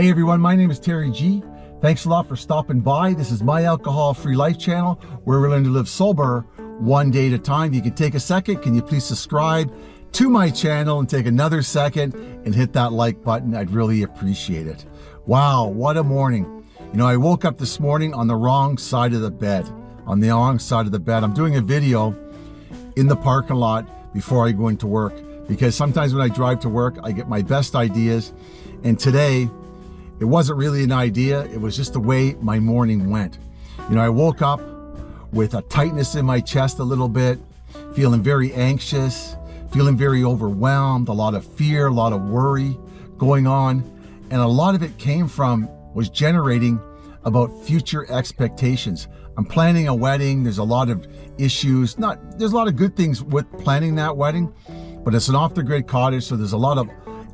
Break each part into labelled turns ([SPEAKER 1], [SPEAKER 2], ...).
[SPEAKER 1] Hey everyone, my name is Terry G. Thanks a lot for stopping by. This is my alcohol-free life channel where we're learning to live sober one day at a time. If You can take a second. Can you please subscribe to my channel and take another second and hit that like button? I'd really appreciate it. Wow, what a morning. You know, I woke up this morning on the wrong side of the bed. On the wrong side of the bed. I'm doing a video in the parking lot before I go into work because sometimes when I drive to work, I get my best ideas. And today, it wasn't really an idea. It was just the way my morning went. You know, I woke up with a tightness in my chest a little bit, feeling very anxious, feeling very overwhelmed, a lot of fear, a lot of worry going on. And a lot of it came from, was generating about future expectations. I'm planning a wedding. There's a lot of issues. Not, there's a lot of good things with planning that wedding, but it's an off the grid cottage. So there's a lot of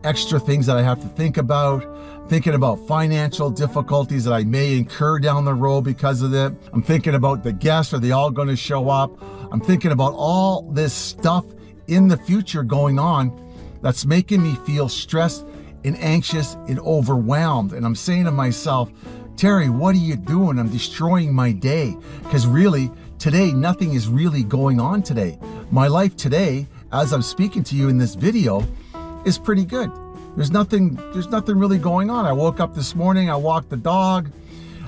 [SPEAKER 1] extra things that I have to think about, thinking about financial difficulties that I may incur down the road because of it. I'm thinking about the guests, are they all going to show up? I'm thinking about all this stuff in the future going on that's making me feel stressed and anxious and overwhelmed. And I'm saying to myself, Terry, what are you doing? I'm destroying my day. Because really, today, nothing is really going on today. My life today, as I'm speaking to you in this video, is pretty good. There's nothing, there's nothing really going on. I woke up this morning, I walked the dog,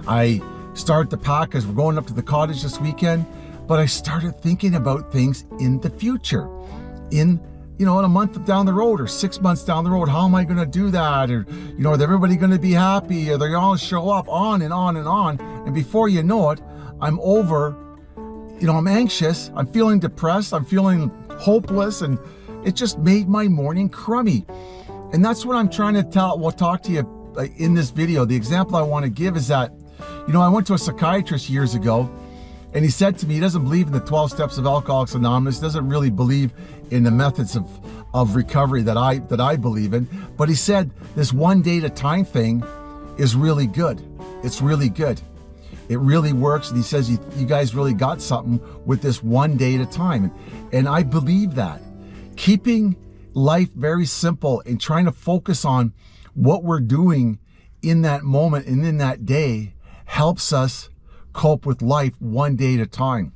[SPEAKER 1] I started to pack as we're going up to the cottage this weekend, but I started thinking about things in the future, in you know, in a month down the road or six months down the road, how am I going to do that? Or, you know, is everybody going to be happy? Are they all show up on and on and on? And before you know it, I'm over, you know, I'm anxious. I'm feeling depressed. I'm feeling hopeless. And it just made my morning crummy. And that's what I'm trying to tell, well, talk to you uh, in this video. The example I want to give is that, you know, I went to a psychiatrist years ago and he said to me, he doesn't believe in the 12 steps of Alcoholics Anonymous, doesn't really believe in the methods of, of recovery that I, that I believe in. But he said this one day at a time thing is really good. It's really good. It really works. And he says, you, you guys really got something with this one day at a time. And I believe that keeping life very simple and trying to focus on what we're doing in that moment and in that day helps us cope with life one day at a time.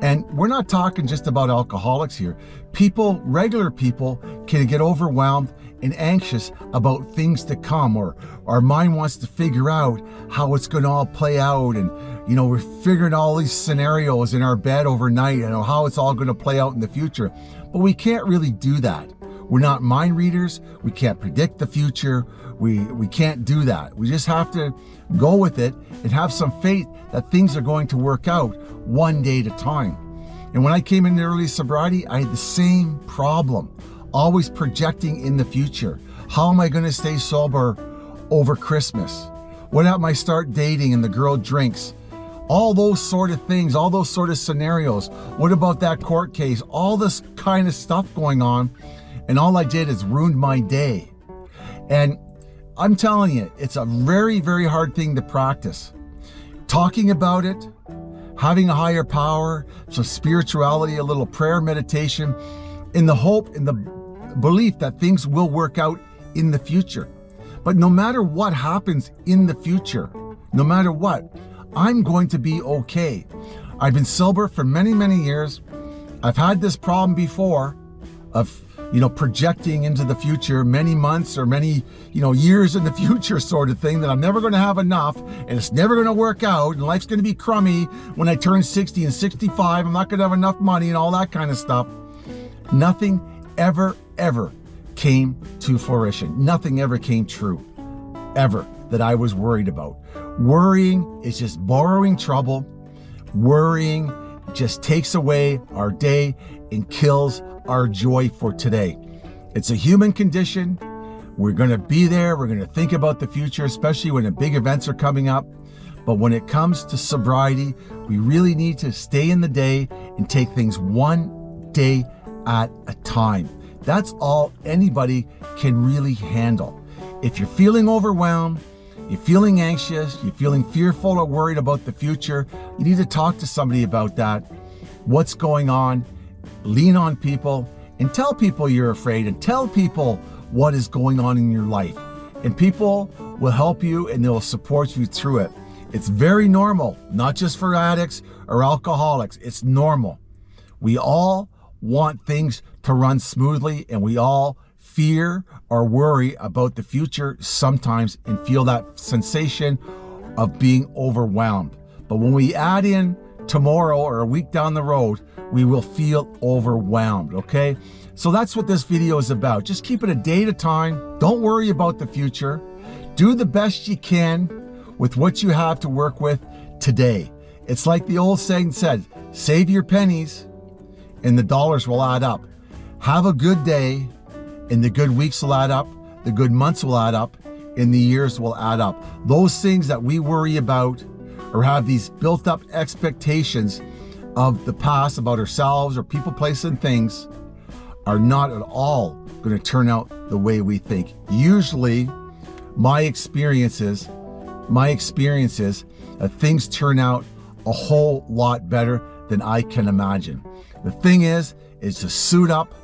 [SPEAKER 1] And we're not talking just about alcoholics here. People, regular people, can get overwhelmed and anxious about things to come or our mind wants to figure out how it's going to all play out and you know we're figuring all these scenarios in our bed overnight and how it's all going to play out in the future. But we can't really do that. We're not mind readers. We can't predict the future. We we can't do that. We just have to go with it and have some faith that things are going to work out one day at a time. And when I came into early sobriety I had the same problem always projecting in the future. How am I going to stay sober over Christmas? What about I start dating and the girl drinks? All those sort of things, all those sort of scenarios. What about that court case? All this kind of stuff going on. And all I did is ruined my day. And I'm telling you, it's a very, very hard thing to practice. Talking about it, having a higher power, some spirituality, a little prayer meditation, in the hope, in the belief that things will work out in the future. But no matter what happens in the future, no matter what, I'm going to be okay. I've been sober for many, many years. I've had this problem before of, you know, projecting into the future many months or many, you know, years in the future sort of thing that I'm never going to have enough and it's never going to work out and life's going to be crummy when I turn 60 and 65. I'm not going to have enough money and all that kind of stuff. Nothing ever, ever came to fruition. Nothing ever came true, ever, that I was worried about. Worrying is just borrowing trouble. Worrying just takes away our day and kills our joy for today. It's a human condition. We're going to be there. We're going to think about the future, especially when the big events are coming up. But when it comes to sobriety, we really need to stay in the day and take things one day at a time. That's all anybody can really handle. If you're feeling overwhelmed, you're feeling anxious, you're feeling fearful or worried about the future, you need to talk to somebody about that. What's going on? Lean on people and tell people you're afraid and tell people what is going on in your life. And people will help you and they'll support you through it. It's very normal, not just for addicts or alcoholics. It's normal. We all want things to run smoothly and we all fear or worry about the future sometimes and feel that sensation of being overwhelmed. But when we add in tomorrow or a week down the road, we will feel overwhelmed, okay? So that's what this video is about. Just keep it a day at a time. Don't worry about the future. Do the best you can with what you have to work with today. It's like the old saying said, save your pennies and the dollars will add up. Have a good day and the good weeks will add up. The good months will add up and the years will add up. Those things that we worry about or have these built up expectations of the past about ourselves or people, places, and things are not at all going to turn out the way we think. Usually, my experiences, my experiences, uh, things turn out a whole lot better than I can imagine. The thing is, is to suit up,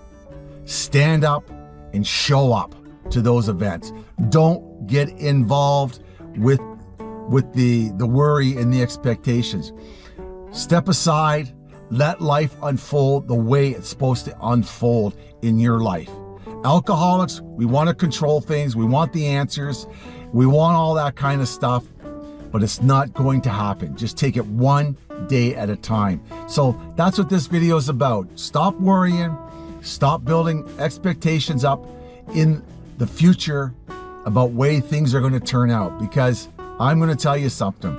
[SPEAKER 1] stand up, and show up to those events. Don't get involved with with the, the worry and the expectations. Step aside, let life unfold the way it's supposed to unfold in your life. Alcoholics, we want to control things. We want the answers. We want all that kind of stuff, but it's not going to happen. Just take it one day at a time. So that's what this video is about. Stop worrying. Stop building expectations up in the future about way things are going to turn out because I'm going to tell you something.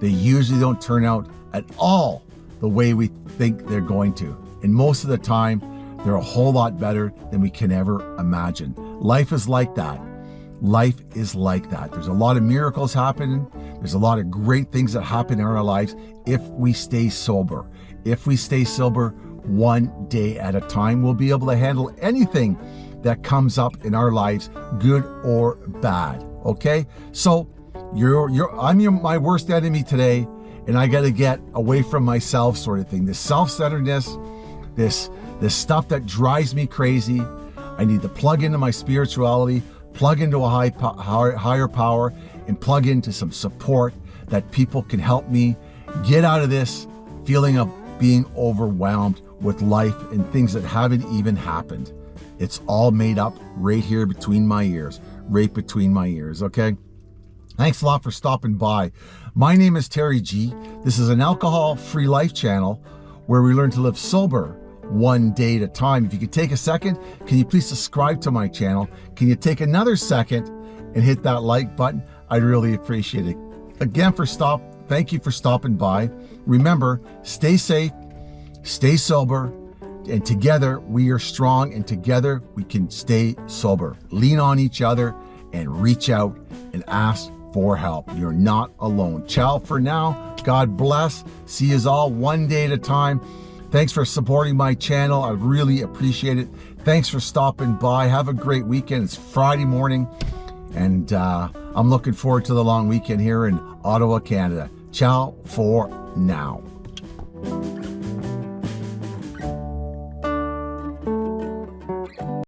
[SPEAKER 1] They usually don't turn out at all the way we think they're going to. And most of the time, they're a whole lot better than we can ever imagine. Life is like that. Life is like that. There's a lot of miracles happening. There's a lot of great things that happen in our lives if we stay sober. If we stay sober one day at a time, we'll be able to handle anything that comes up in our lives, good or bad. Okay? So you're, you're, I'm your, my worst enemy today, and I got to get away from myself, sort of thing. This self-centeredness, this, this stuff that drives me crazy. I need to plug into my spirituality, plug into a high, higher power, and plug into some support that people can help me get out of this feeling of being overwhelmed with life and things that haven't even happened. It's all made up right here between my ears, right between my ears, okay? Thanks a lot for stopping by. My name is Terry G. This is an alcohol-free life channel where we learn to live sober one day at a time. If you could take a second, can you please subscribe to my channel? Can you take another second and hit that like button? I'd really appreciate it. Again, for stop, thank you for stopping by. Remember, stay safe, stay sober, and together we are strong and together we can stay sober. Lean on each other and reach out and ask for help. You're not alone. Ciao for now. God bless. See you all one day at a time. Thanks for supporting my channel. I really appreciate it. Thanks for stopping by. Have a great weekend. It's Friday morning, and uh, I'm looking forward to the long weekend here in Ottawa, Canada. Ciao for now.